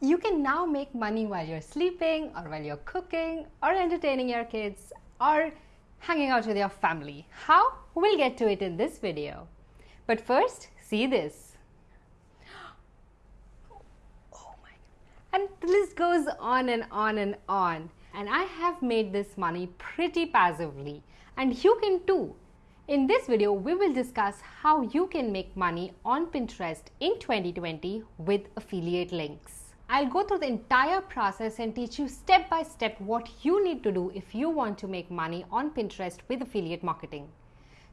You can now make money while you're sleeping or while you're cooking or entertaining your kids or hanging out with your family. How? We'll get to it in this video. But first, see this. Oh my And the list goes on and on and on. And I have made this money pretty passively. And you can too. In this video, we will discuss how you can make money on Pinterest in 2020 with affiliate links. I'll go through the entire process and teach you step by step what you need to do if you want to make money on Pinterest with affiliate marketing.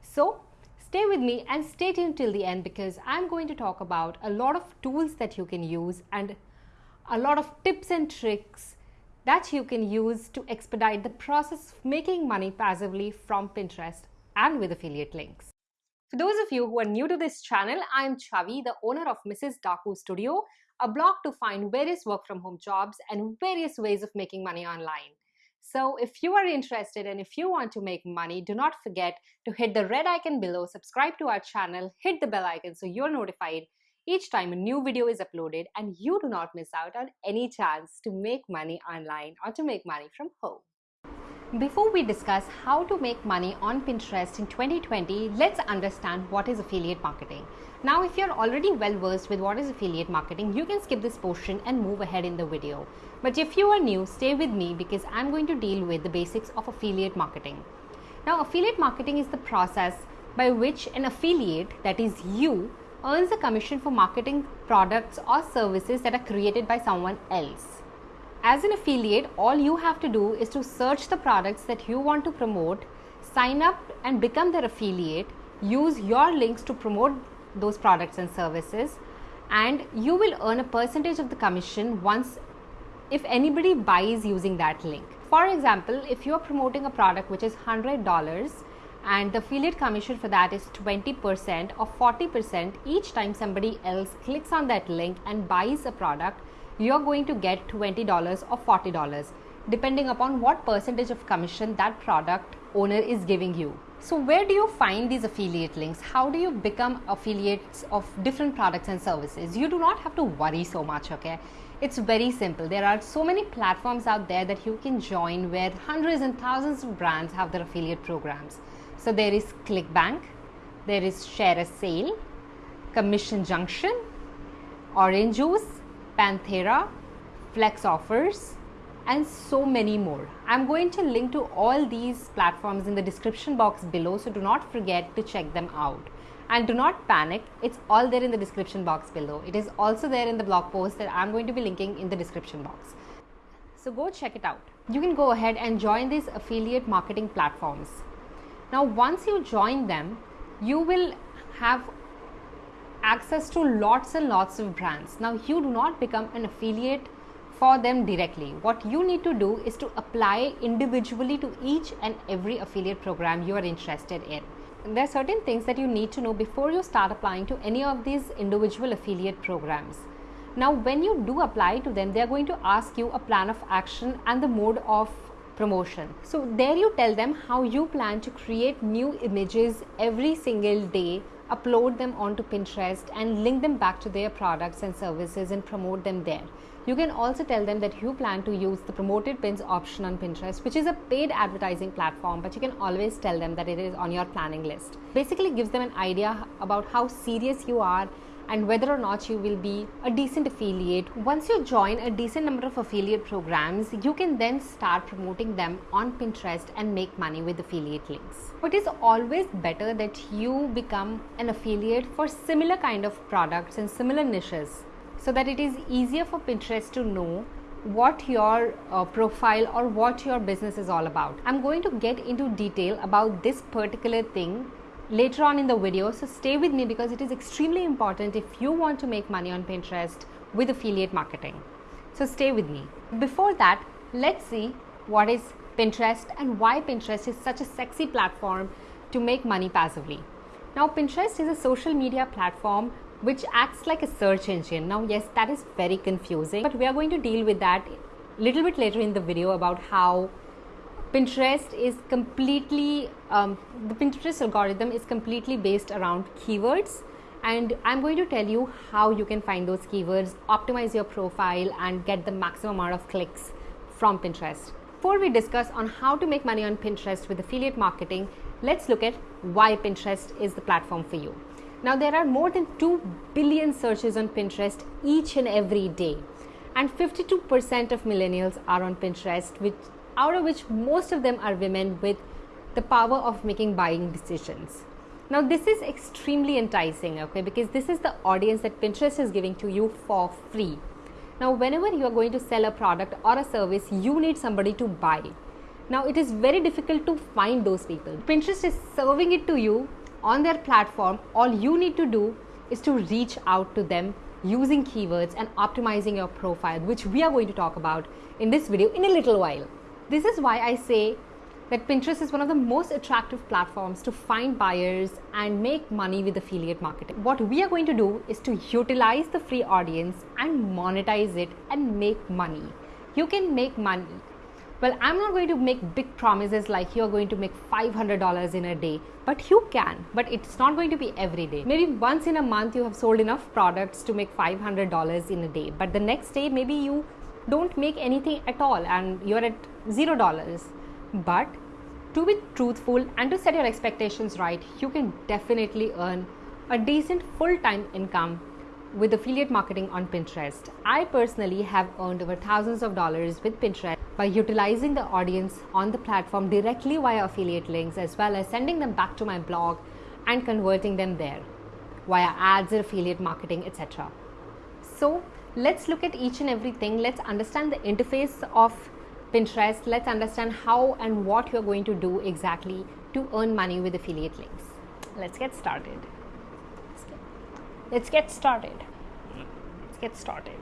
So stay with me and stay tuned till the end because I'm going to talk about a lot of tools that you can use and a lot of tips and tricks that you can use to expedite the process of making money passively from Pinterest and with affiliate links. For those of you who are new to this channel, I'm Chavi, the owner of Mrs. Daku Studio, a blog to find various work from home jobs and various ways of making money online. So if you are interested and if you want to make money, do not forget to hit the red icon below, subscribe to our channel, hit the bell icon so you're notified each time a new video is uploaded and you do not miss out on any chance to make money online or to make money from home. Before we discuss how to make money on Pinterest in 2020, let's understand what is affiliate marketing. Now, if you're already well versed with what is affiliate marketing, you can skip this portion and move ahead in the video. But if you are new, stay with me because I'm going to deal with the basics of affiliate marketing. Now, affiliate marketing is the process by which an affiliate, that is you, earns a commission for marketing products or services that are created by someone else. As an affiliate, all you have to do is to search the products that you want to promote, sign up and become their affiliate, use your links to promote those products and services, and you will earn a percentage of the commission once if anybody buys using that link. For example, if you are promoting a product which is $100 and the affiliate commission for that is 20% or 40% each time somebody else clicks on that link and buys a product, you're going to get $20 or $40 depending upon what percentage of commission that product owner is giving you. So where do you find these affiliate links? How do you become affiliates of different products and services? You do not have to worry so much, okay? It's very simple. There are so many platforms out there that you can join where hundreds and thousands of brands have their affiliate programs. So there is ClickBank, there is ShareASale, Commission Junction, Orange Juice, Panthera, FlexOffers, and so many more. I'm going to link to all these platforms in the description box below, so do not forget to check them out. And do not panic, it's all there in the description box below. It is also there in the blog post that I'm going to be linking in the description box. So go check it out. You can go ahead and join these affiliate marketing platforms. Now, once you join them, you will have access to lots and lots of brands. Now, you do not become an affiliate for them directly. What you need to do is to apply individually to each and every affiliate program you are interested in. There are certain things that you need to know before you start applying to any of these individual affiliate programs. Now, when you do apply to them, they are going to ask you a plan of action and the mode of promotion. So, there you tell them how you plan to create new images every single day upload them onto Pinterest and link them back to their products and services and promote them there. You can also tell them that you plan to use the promoted pins option on Pinterest, which is a paid advertising platform, but you can always tell them that it is on your planning list. Basically, gives them an idea about how serious you are and whether or not you will be a decent affiliate. Once you join a decent number of affiliate programs, you can then start promoting them on Pinterest and make money with affiliate links. But it's always better that you become an affiliate for similar kind of products and similar niches so that it is easier for Pinterest to know what your uh, profile or what your business is all about. I'm going to get into detail about this particular thing later on in the video. So stay with me because it is extremely important if you want to make money on Pinterest with affiliate marketing. So stay with me. Before that, let's see what is Pinterest and why Pinterest is such a sexy platform to make money passively. Now, Pinterest is a social media platform which acts like a search engine. Now, yes, that is very confusing, but we are going to deal with that a little bit later in the video about how Pinterest is completely, um, the Pinterest algorithm is completely based around keywords and I'm going to tell you how you can find those keywords, optimize your profile and get the maximum amount of clicks from Pinterest. Before we discuss on how to make money on Pinterest with affiliate marketing, let's look at why Pinterest is the platform for you. Now there are more than 2 billion searches on Pinterest each and every day. And 52% of millennials are on Pinterest, which out of which most of them are women with the power of making buying decisions. Now this is extremely enticing, okay, because this is the audience that Pinterest is giving to you for free. Now whenever you are going to sell a product or a service, you need somebody to buy. Now it is very difficult to find those people. Pinterest is serving it to you on their platform. All you need to do is to reach out to them using keywords and optimizing your profile, which we are going to talk about in this video in a little while. This is why I say that Pinterest is one of the most attractive platforms to find buyers and make money with affiliate marketing. What we are going to do is to utilize the free audience and monetize it and make money. You can make money. Well, I'm not going to make big promises like you're going to make $500 in a day, but you can. But it's not going to be every day. Maybe once in a month you have sold enough products to make $500 in a day, but the next day maybe you don't make anything at all and you're at zero dollars but to be truthful and to set your expectations right, you can definitely earn a decent full time income with affiliate marketing on Pinterest. I personally have earned over thousands of dollars with Pinterest by utilizing the audience on the platform directly via affiliate links as well as sending them back to my blog and converting them there via ads or affiliate marketing, etc. So, let's look at each and everything. Let's understand the interface of Pinterest, let's understand how and what you're going to do exactly to earn money with affiliate links. Let's get started. Let's get started. Let's get started.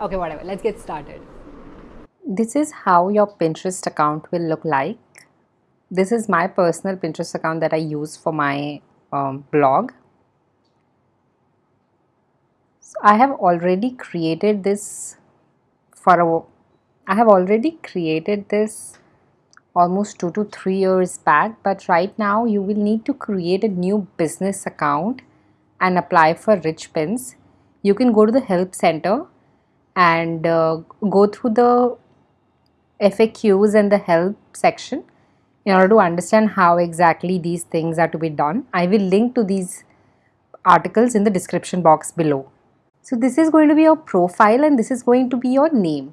Okay, whatever. Let's get started. This is how your Pinterest account will look like. This is my personal Pinterest account that I use for my um, blog. So I have already created this for I have already created this almost two to three years back but right now you will need to create a new business account and apply for rich pins you can go to the help center and uh, go through the FAQs and the help section in order to understand how exactly these things are to be done. I will link to these articles in the description box below. So this is going to be your profile and this is going to be your name.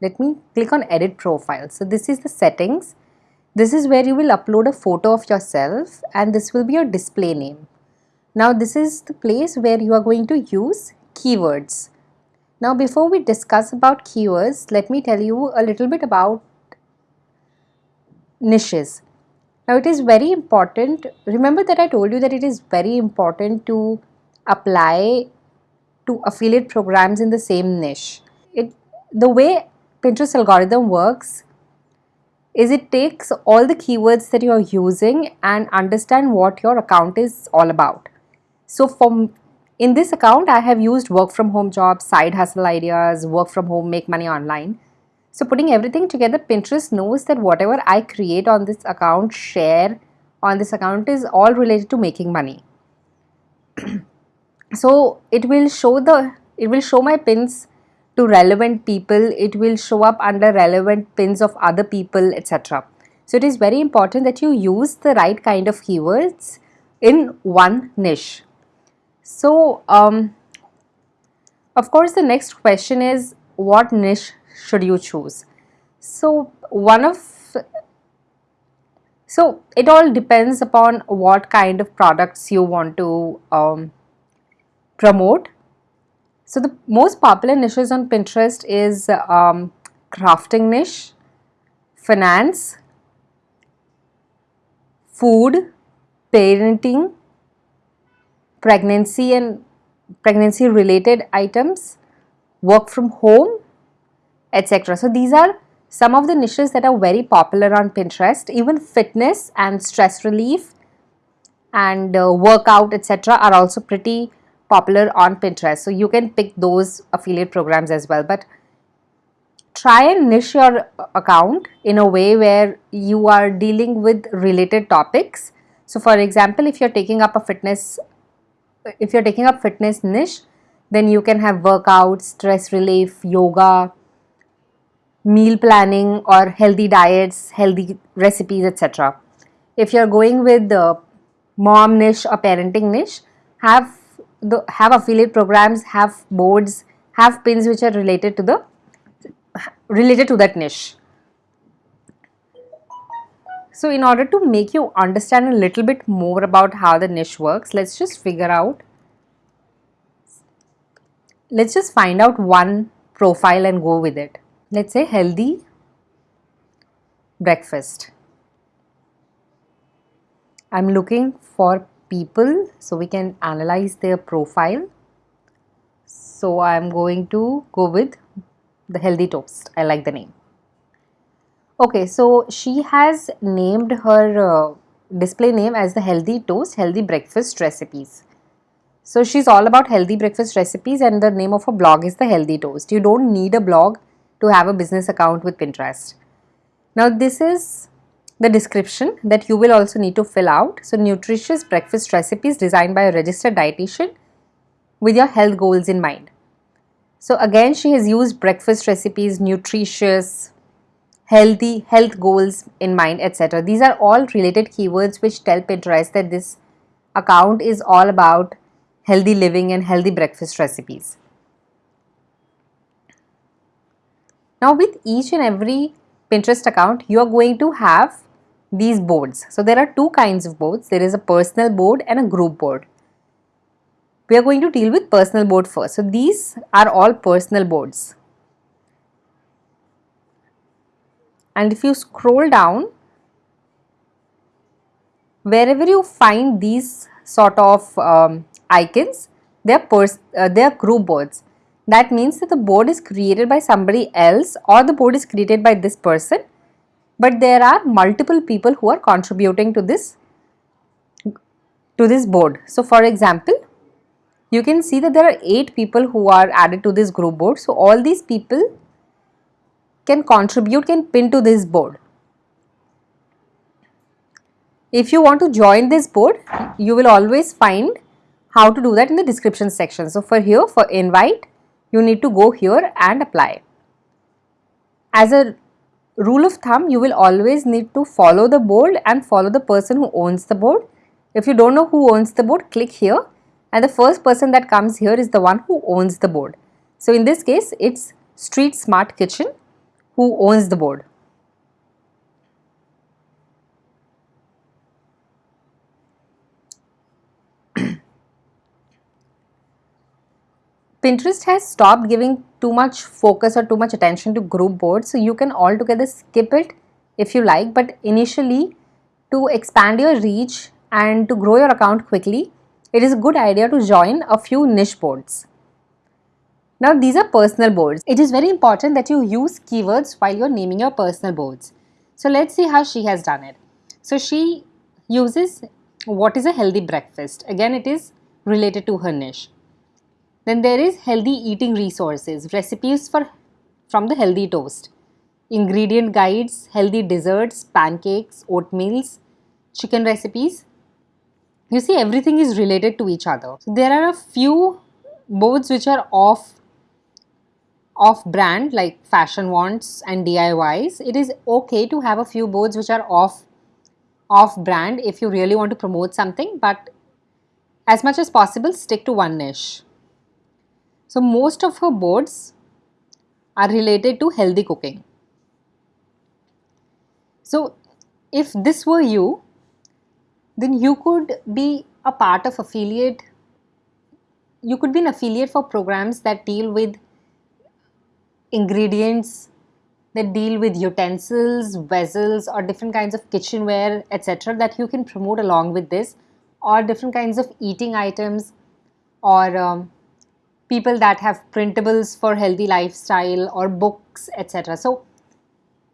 Let me click on edit profile. So this is the settings. This is where you will upload a photo of yourself and this will be your display name. Now this is the place where you are going to use keywords. Now before we discuss about keywords, let me tell you a little bit about niches. Now it is very important, remember that I told you that it is very important to apply to affiliate programs in the same niche. It the way Pinterest algorithm works is it takes all the keywords that you're using and understand what your account is all about. So from in this account, I have used work from home jobs, side hustle ideas, work from home, make money online. So putting everything together, Pinterest knows that whatever I create on this account, share on this account is all related to making money. so it will show the it will show my pins to relevant people. It will show up under relevant pins of other people etc so it is very important that you use the right kind of keywords in one niche. So um, of course the next question is what niche should you choose? So one of so it all depends upon what kind of products you want to um, promote. So the most popular niches on Pinterest is um, crafting niche, finance, food, parenting, pregnancy and pregnancy related items, work from home, etc. So these are some of the niches that are very popular on Pinterest. Even fitness and stress relief and uh, workout etc. are also pretty popular on Pinterest. So you can pick those affiliate programs as well. But try and niche your account in a way where you are dealing with related topics So for example, if you're taking up a fitness, if you're taking up fitness niche, then you can have workouts, stress relief, yoga, meal planning or healthy diets, healthy recipes, etc. If you're going with the mom niche or parenting niche, have the have affiliate programs, have boards, have pins which are related to the related to that niche. So in order to make you understand a little bit more about how the niche works, let's just figure out, let's just find out one profile and go with it. Let's say healthy breakfast. I'm looking for people so we can analyze their profile. So I'm going to go with the healthy toast. I like the name. Okay, so she has named her uh, display name as the healthy toast, healthy breakfast recipes. So she's all about healthy breakfast recipes and the name of her blog is the healthy toast. You don't need a blog to have a business account with Pinterest. Now this is the description that you will also need to fill out. So nutritious breakfast recipes designed by a registered dietitian with your health goals in mind. So again she has used breakfast recipes, nutritious, healthy health goals in mind etc. These are all related keywords which tell Pinterest that this account is all about healthy living and healthy breakfast recipes. Now with each and every Pinterest account you are going to have these boards. So there are two kinds of boards. There is a personal board and a group board. We are going to deal with personal board first. So these are all personal boards. and if you scroll down wherever you find these sort of um, icons they are, uh, they are group boards that means that the board is created by somebody else or the board is created by this person but there are multiple people who are contributing to this to this board so for example you can see that there are eight people who are added to this group board so all these people can contribute can pin to this board. If you want to join this board, you will always find how to do that in the description section. So for here, for invite, you need to go here and apply. As a rule of thumb, you will always need to follow the board and follow the person who owns the board. If you don't know who owns the board, click here and the first person that comes here is the one who owns the board. So in this case, it's Street Smart Kitchen who owns the board. Pinterest has stopped giving too much focus or too much attention to group boards so you can altogether skip it if you like but initially to expand your reach and to grow your account quickly it is a good idea to join a few niche boards. Now these are personal boards. It is very important that you use keywords while you're naming your personal boards. So let's see how she has done it. So she uses what is a healthy breakfast. Again it is related to her niche. Then there is healthy eating resources, recipes for from the healthy toast, ingredient guides, healthy desserts, pancakes, oatmeals, chicken recipes. You see everything is related to each other. So there are a few boards which are off off brand like fashion wants and DIYs, it is okay to have a few boards which are off off brand if you really want to promote something but as much as possible stick to one niche. So most of her boards are related to healthy cooking. So if this were you then you could be a part of affiliate you could be an affiliate for programs that deal with ingredients that deal with utensils, vessels or different kinds of kitchenware etc. that you can promote along with this or different kinds of eating items or um, people that have printables for healthy lifestyle or books etc. So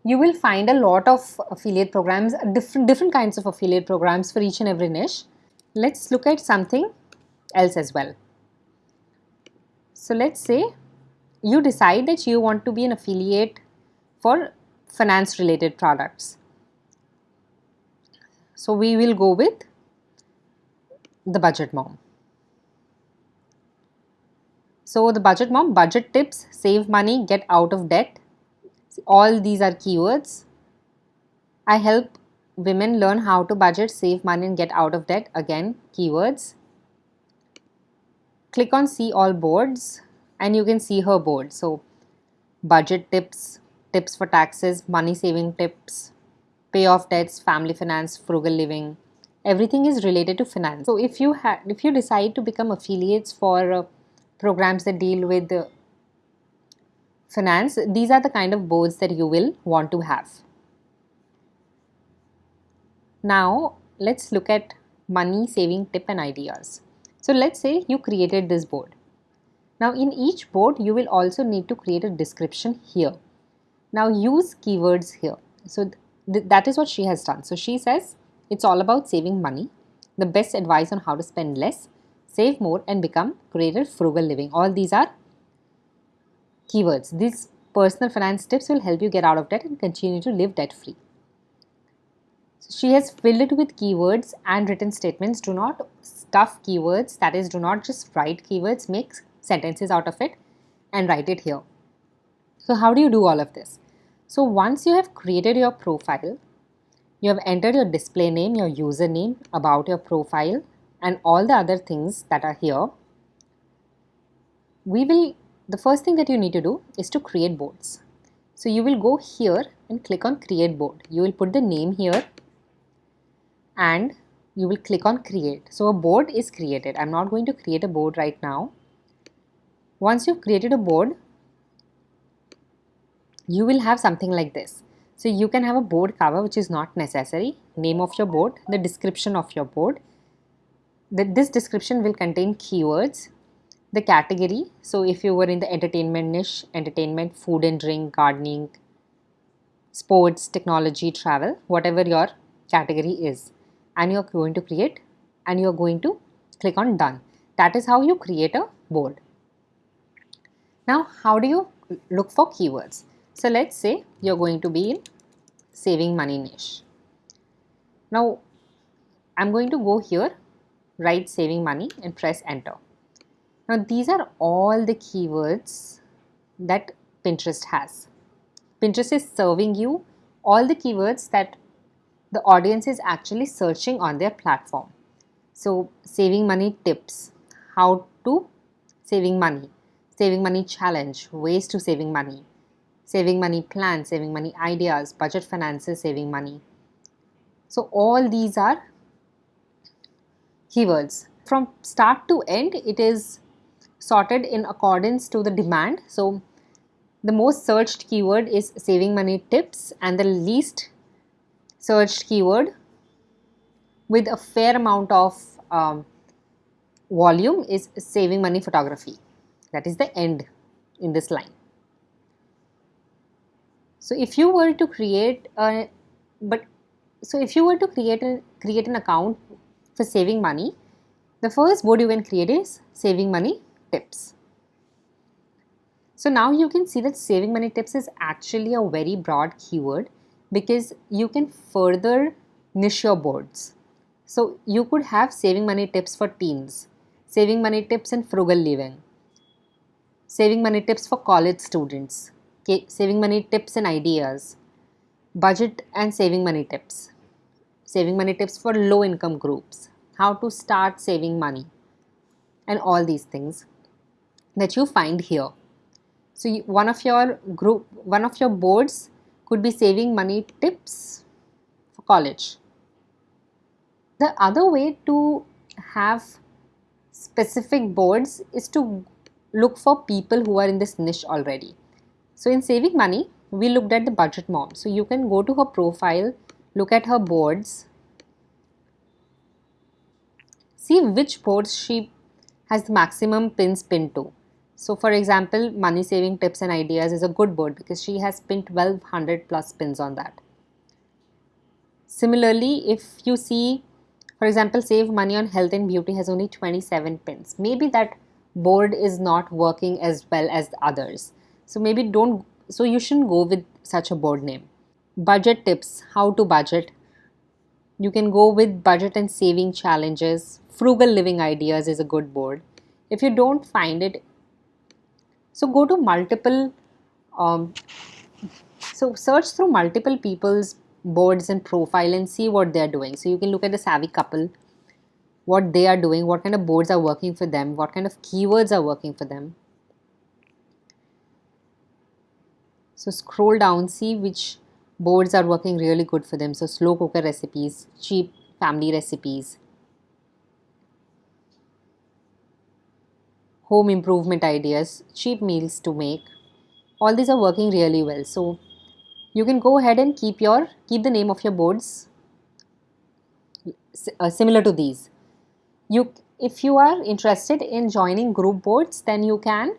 you will find a lot of affiliate programs, different, different kinds of affiliate programs for each and every niche. Let's look at something else as well. So let's say you decide that you want to be an affiliate for finance related products. So we will go with the budget mom. So the budget mom, budget tips, save money, get out of debt. All these are keywords. I help women learn how to budget, save money and get out of debt. Again, keywords. Click on see all boards and you can see her board. So budget tips, tips for taxes, money saving tips, pay off debts, family finance, frugal living. Everything is related to finance. So if you if you decide to become affiliates for uh, programs that deal with uh, finance, these are the kind of boards that you will want to have. Now let's look at money saving tip and ideas. So let's say you created this board. Now in each board you will also need to create a description here. Now use keywords here. So th that is what she has done. So she says it's all about saving money, the best advice on how to spend less, save more and become greater frugal living. All these are keywords. These personal finance tips will help you get out of debt and continue to live debt free. So she has filled it with keywords and written statements. Do not stuff keywords, that is, do not just write keywords, make sentences out of it and write it here. So, how do you do all of this? So, once you have created your profile, you have entered your display name, your username, about your profile, and all the other things that are here. We will, the first thing that you need to do is to create boards. So, you will go here and click on create board. You will put the name here and you will click on create. So a board is created. I'm not going to create a board right now. Once you've created a board, you will have something like this. So you can have a board cover which is not necessary, name of your board, the description of your board. The, this description will contain keywords, the category. So if you were in the entertainment niche, entertainment, food and drink, gardening, sports, technology, travel, whatever your category is and you're going to create and you're going to click on done. That is how you create a board. Now, how do you look for keywords? So let's say you're going to be in saving money niche. Now, I'm going to go here, write saving money and press enter. Now, these are all the keywords that Pinterest has. Pinterest is serving you all the keywords that the audience is actually searching on their platform. So saving money tips, how to saving money, saving money challenge, ways to saving money, saving money plan, saving money ideas, budget finances, saving money. So all these are keywords. From start to end, it is sorted in accordance to the demand. So the most searched keyword is saving money tips and the least searched keyword with a fair amount of um, volume is saving money photography. That is the end in this line. So if you were to create a, but so if you were to create a, create an account for saving money, the first board you can create is saving money tips. So now you can see that saving money tips is actually a very broad keyword because you can further niche your boards. So you could have saving money tips for teens, saving money tips in frugal living, saving money tips for college students, saving money tips and ideas, budget and saving money tips, saving money tips for low income groups, how to start saving money, and all these things that you find here. So one of your group, one of your boards could be saving money tips for college. The other way to have specific boards is to look for people who are in this niche already. So in saving money, we looked at the budget mom. So you can go to her profile, look at her boards, see which boards she has the maximum pins pinned to. So for example, money saving tips and ideas is a good board because she has pinned 1200 plus pins on that. Similarly, if you see, for example, save money on health and beauty has only 27 pins. Maybe that board is not working as well as the others. So maybe don't, so you shouldn't go with such a board name. Budget tips, how to budget. You can go with budget and saving challenges, frugal living ideas is a good board. If you don't find it so go to multiple um, so search through multiple people's boards and profile and see what they're doing. So you can look at the savvy couple what they are doing what kind of boards are working for them what kind of keywords are working for them. So scroll down see which boards are working really good for them so slow cooker recipes cheap family recipes home improvement ideas, cheap meals to make. All these are working really well. So you can go ahead and keep your keep the name of your boards uh, similar to these. You if you are interested in joining group boards, then you can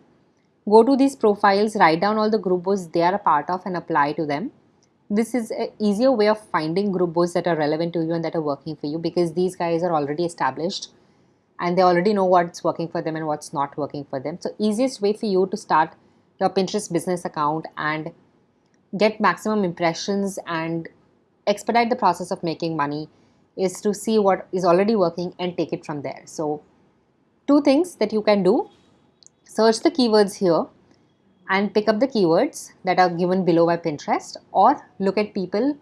go to these profiles, write down all the group boards they are a part of and apply to them. This is an easier way of finding group boards that are relevant to you and that are working for you because these guys are already established and they already know what's working for them and what's not working for them. So easiest way for you to start your Pinterest business account and get maximum impressions and expedite the process of making money is to see what is already working and take it from there. So two things that you can do, search the keywords here and pick up the keywords that are given below by Pinterest or look at people,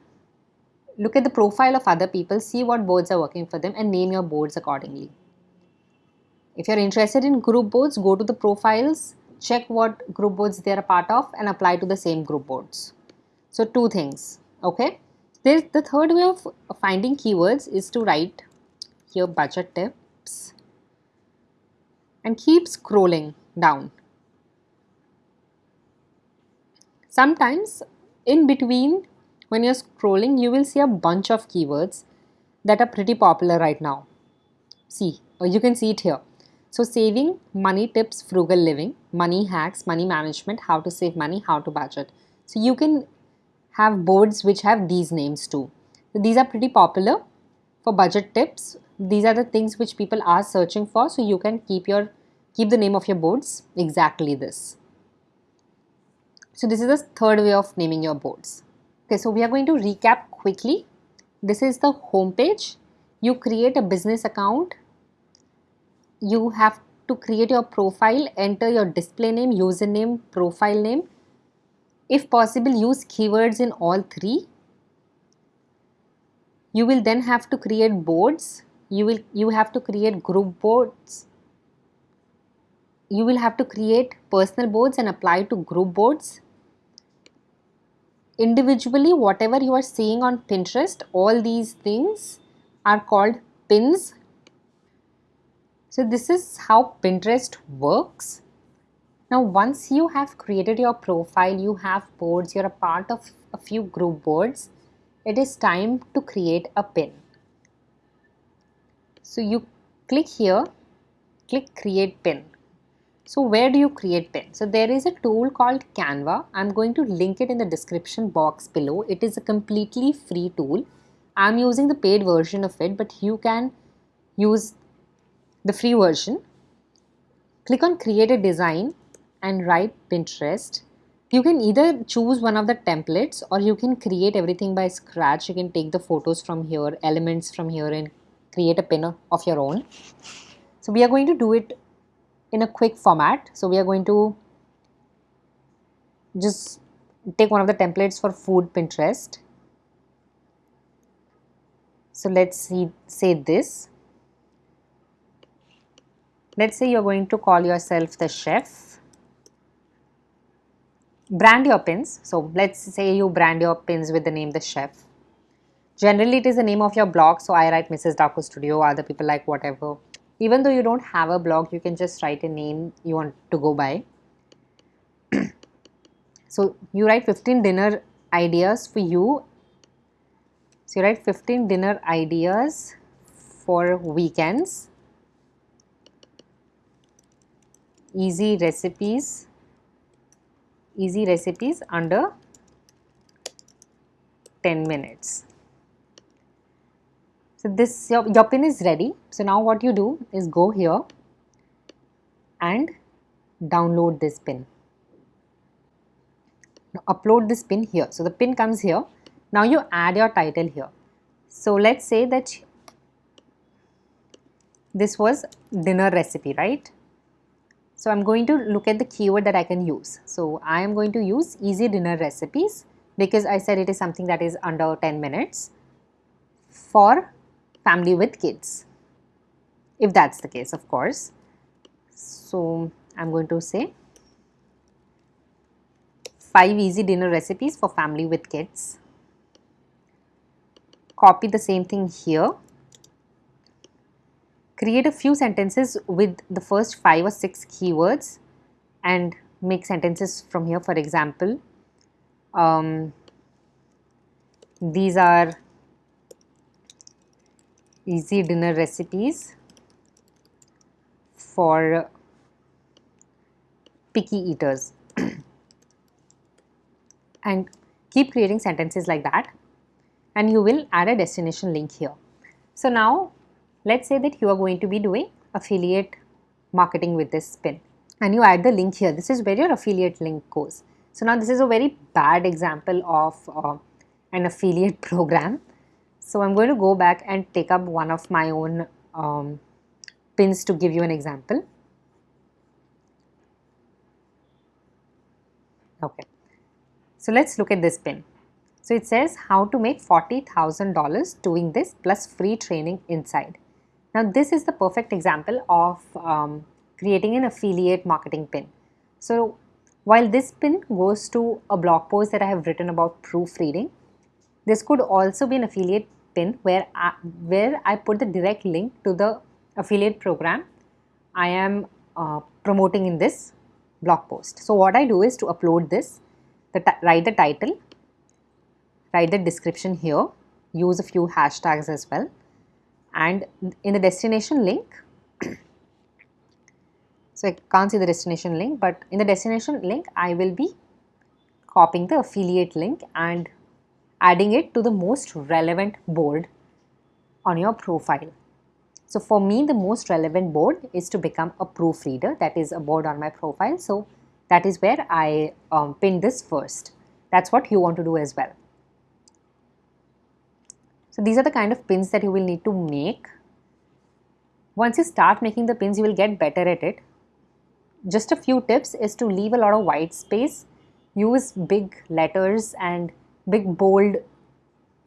look at the profile of other people, see what boards are working for them and name your boards accordingly. If you're interested in group boards, go to the profiles, check what group boards they're a part of and apply to the same group boards. So two things, okay? There's the third way of finding keywords is to write here budget tips and keep scrolling down. Sometimes in between when you're scrolling you will see a bunch of keywords that are pretty popular right now. See, you can see it here. So saving, money tips, frugal living, money hacks, money management, how to save money, how to budget. So you can have boards which have these names too. So these are pretty popular for budget tips. These are the things which people are searching for. So you can keep your keep the name of your boards exactly this. So this is the third way of naming your boards. Okay, so we are going to recap quickly. This is the home page. You create a business account you have to create your profile, enter your display name, username, profile name. If possible, use keywords in all three. You will then have to create boards. You will you have to create group boards. You will have to create personal boards and apply to group boards. Individually, whatever you are seeing on Pinterest, all these things are called pins so this is how Pinterest works. Now once you have created your profile, you have boards, you're a part of a few group boards, it is time to create a pin. So you click here, click create pin. So where do you create pin? So there is a tool called Canva. I'm going to link it in the description box below. It is a completely free tool. I'm using the paid version of it, but you can use the free version. Click on create a design and write Pinterest. You can either choose one of the templates or you can create everything by scratch. You can take the photos from here, elements from here and create a pin of your own. So we are going to do it in a quick format. So we are going to just take one of the templates for food Pinterest. So let's see, say this. Let's say you're going to call yourself the chef. Brand your pins. So let's say you brand your pins with the name the chef. Generally it is the name of your blog. So i write mrs Daku studio. Other people like whatever even though you don't have a blog you can just write a name you want to go by. So you write 15 dinner ideas for you. So you write 15 dinner ideas for weekends. Easy recipes. Easy recipes under 10 minutes so this your, your pin is ready. So now what you do is go here and download this pin. Now upload this pin here. So the pin comes here. Now you add your title here. So let's say that this was dinner recipe, right? So I'm going to look at the keyword that I can use. So I am going to use easy dinner recipes because I said it is something that is under 10 minutes for family with kids. If that's the case, of course. So I'm going to say 5 easy dinner recipes for family with kids. Copy the same thing here create a few sentences with the first five or six keywords and make sentences from here for example um, these are easy dinner recipes for picky eaters and keep creating sentences like that and you will add a destination link here. So now Let's say that you are going to be doing affiliate marketing with this pin and you add the link here. This is where your affiliate link goes. So now this is a very bad example of uh, an affiliate program. So I'm going to go back and take up one of my own um, pins to give you an example. Okay. So let's look at this pin. So it says how to make $40,000 doing this plus free training inside. Now this is the perfect example of um, creating an affiliate marketing pin. So while this pin goes to a blog post that I have written about proofreading, this could also be an affiliate pin where I, where I put the direct link to the affiliate program I am uh, promoting in this blog post. So what I do is to upload this, the write the title, write the description here, use a few hashtags as well and in the destination link so I can't see the destination link but in the destination link I will be copying the affiliate link and adding it to the most relevant board on your profile. So for me the most relevant board is to become a proofreader that is a board on my profile. So that is where I um, pin this first. That's what you want to do as well. So these are the kind of pins that you will need to make. Once you start making the pins, you will get better at it. Just a few tips is to leave a lot of white space, use big letters and big bold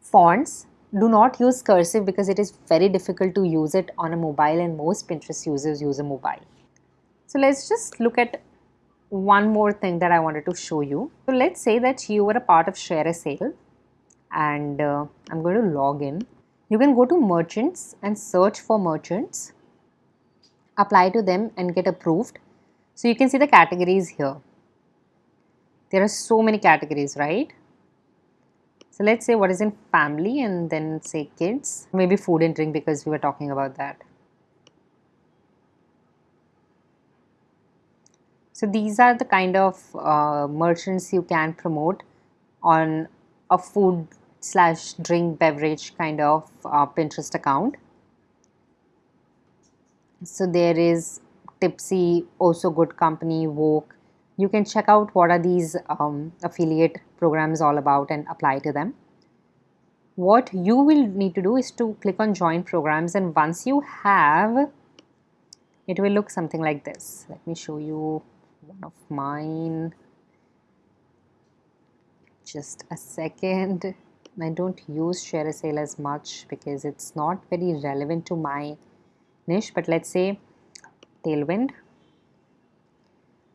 fonts. Do not use cursive because it is very difficult to use it on a mobile and most Pinterest users use a mobile. So let's just look at one more thing that I wanted to show you. So let's say that you were a part of ShareASale and uh, I'm going to log in. You can go to merchants and search for merchants, apply to them and get approved. So you can see the categories here. There are so many categories, right? So let's say what is in family and then say kids, maybe food and drink because we were talking about that. So these are the kind of uh, merchants you can promote on a food slash drink beverage kind of uh, Pinterest account. So there is Tipsy, also good company, Woke. You can check out what are these um, affiliate programs all about and apply to them. What you will need to do is to click on join programs and once you have, it will look something like this. Let me show you one of mine. Just a second. I don't use ShareASale as much because it's not very relevant to my niche but let's say tailwind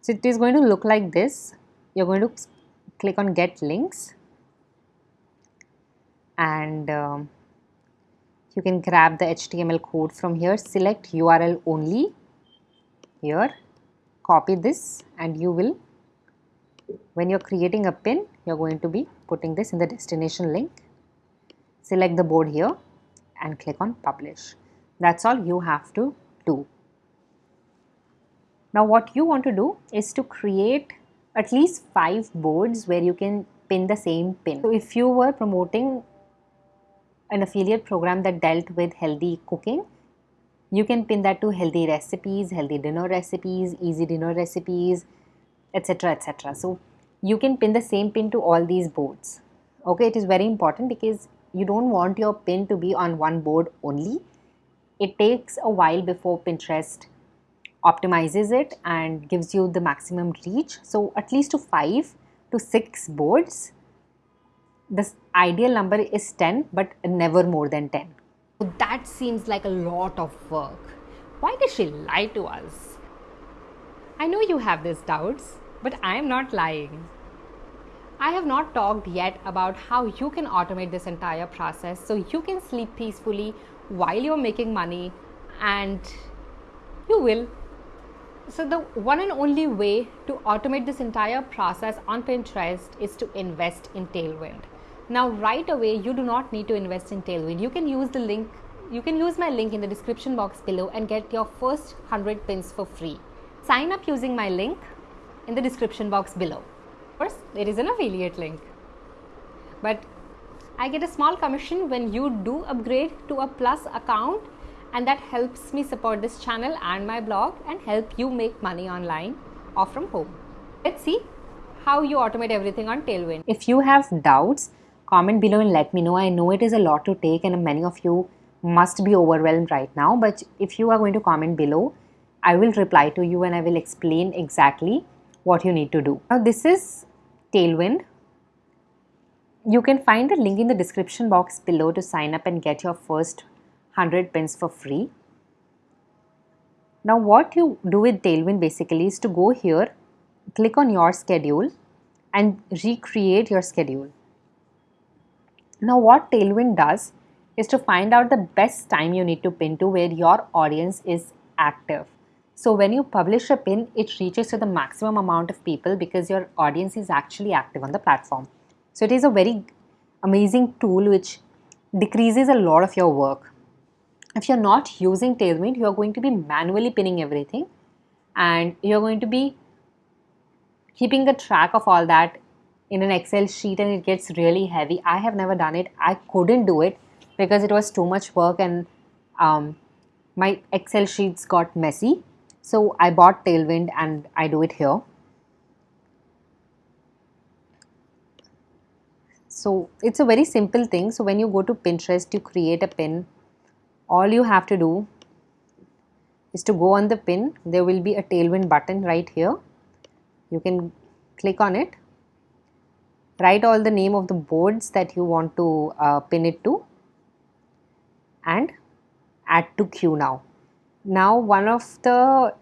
so it is going to look like this. You're going to click on get links. And um, you can grab the HTML code from here. Select URL only here. Copy this and you will when you're creating a pin you're going to be putting this in the destination link. Select the board here and click on publish. That's all you have to do now what you want to do is to create at least five boards where you can pin the same pin. So if you were promoting an affiliate program that dealt with healthy cooking you can pin that to healthy recipes healthy dinner recipes easy dinner recipes etc etc so you can pin the same pin to all these boards. Okay it is very important because you don't want your pin to be on one board only. It takes a while before Pinterest optimizes it and gives you the maximum reach. So at least to 5 to 6 boards, This ideal number is 10 but never more than 10. So that seems like a lot of work. Why did she lie to us? I know you have these doubts, but I am not lying. I have not talked yet about how you can automate this entire process so you can sleep peacefully while you're making money and you will. So, the one and only way to automate this entire process on Pinterest is to invest in Tailwind. Now, right away, you do not need to invest in Tailwind. You can use the link, you can use my link in the description box below and get your first 100 pins for free. Sign up using my link in the description box below. Of course, there is an affiliate link. But I get a small commission when you do upgrade to a plus account and that helps me support this channel and my blog and help you make money online or from home. Let's see how you automate everything on Tailwind. If you have doubts, comment below and let me know. I know it is a lot to take and many of you must be overwhelmed right now, but if you are going to comment below, I will reply to you and I will explain exactly what you need to do. Now this is Tailwind. You can find the link in the description box below to sign up and get your first 100 pins for free. Now what you do with Tailwind basically is to go here, click on your schedule and recreate your schedule. Now what Tailwind does is to find out the best time you need to pin to where your audience is active. So when you publish a pin, it reaches to the maximum amount of people because your audience is actually active on the platform. So it is a very amazing tool which decreases a lot of your work. If you're not using Tailwind, you're going to be manually pinning everything and you're going to be keeping the track of all that in an Excel sheet and it gets really heavy. I have never done it. I couldn't do it because it was too much work and um, my Excel sheets got messy. So I bought Tailwind and I do it here. So it's a very simple thing. So when you go to Pinterest, you create a pin. All you have to do is to go on the pin. There will be a Tailwind button right here. You can click on it. Write all the name of the boards that you want to uh, pin it to and add to queue now. Now one of the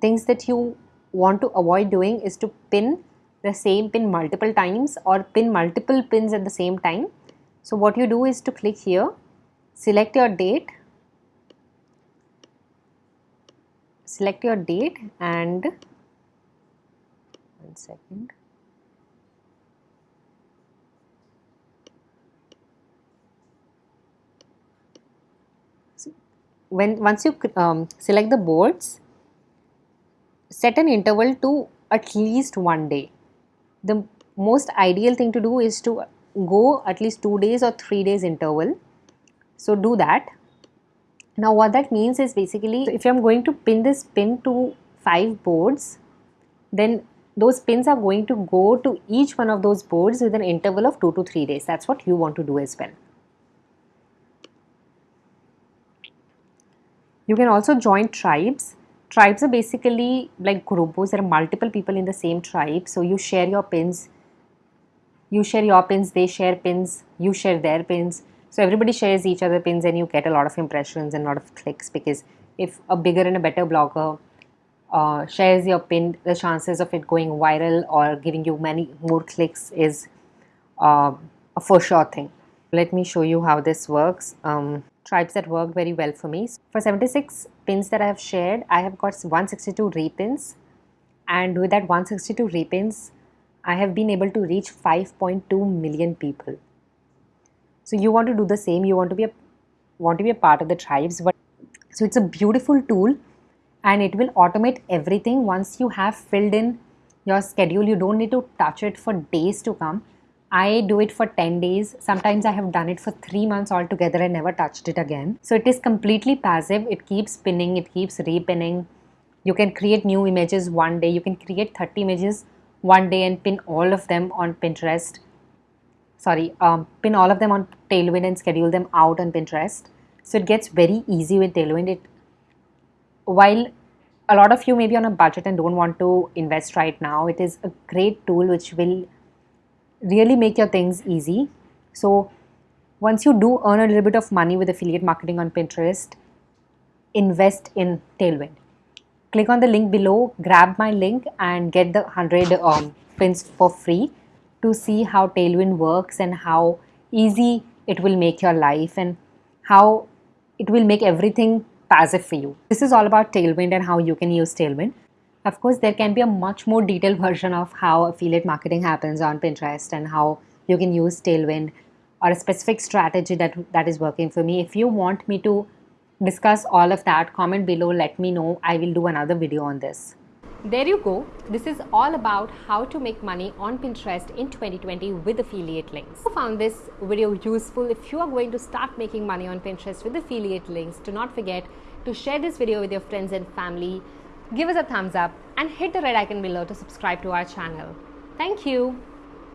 things that you want to avoid doing is to pin the same pin multiple times or pin multiple pins at the same time. So what you do is to click here, select your date, select your date and one second. when once you um, select the boards, set an interval to at least one day. The most ideal thing to do is to go at least two days or three days interval. So do that. Now what that means is basically if I'm going to pin this pin to five boards, then those pins are going to go to each one of those boards with an interval of two to three days. That's what you want to do as well. You can also join tribes. Tribes are basically like groups. There are multiple people in the same tribe. So you share your pins. You share your pins, they share pins, you share their pins. So everybody shares each other pins and you get a lot of impressions and a lot of clicks because if a bigger and a better blogger uh, shares your pin, the chances of it going viral or giving you many more clicks is uh, a for sure thing. Let me show you how this works. Um, tribes that worked very well for me. For 76 pins that I have shared, I have got 162 repins and with that 162 repins, I have been able to reach 5.2 million people. So you want to do the same, you want to be a want to be a part of the tribes but so it's a beautiful tool and it will automate everything once you have filled in your schedule you don't need to touch it for days to come I do it for 10 days. Sometimes I have done it for 3 months altogether and never touched it again. So it is completely passive. It keeps spinning, it keeps repinning. You can create new images one day. You can create 30 images one day and pin all of them on Pinterest. Sorry, um, pin all of them on Tailwind and schedule them out on Pinterest. So it gets very easy with Tailwind. It while a lot of you may be on a budget and don't want to invest right now, it is a great tool which will really make your things easy. So once you do earn a little bit of money with affiliate marketing on Pinterest, invest in Tailwind. Click on the link below, grab my link and get the 100 um, pins for free to see how Tailwind works and how easy it will make your life and how it will make everything passive for you. This is all about Tailwind and how you can use Tailwind. Of course, there can be a much more detailed version of how affiliate marketing happens on Pinterest and how you can use Tailwind or a specific strategy that, that is working for me. If you want me to discuss all of that, comment below, let me know. I will do another video on this. There you go. This is all about how to make money on Pinterest in 2020 with affiliate links. If you found this video useful, if you are going to start making money on Pinterest with affiliate links, do not forget to share this video with your friends and family. Give us a thumbs up and hit the red icon below to subscribe to our channel. Thank you.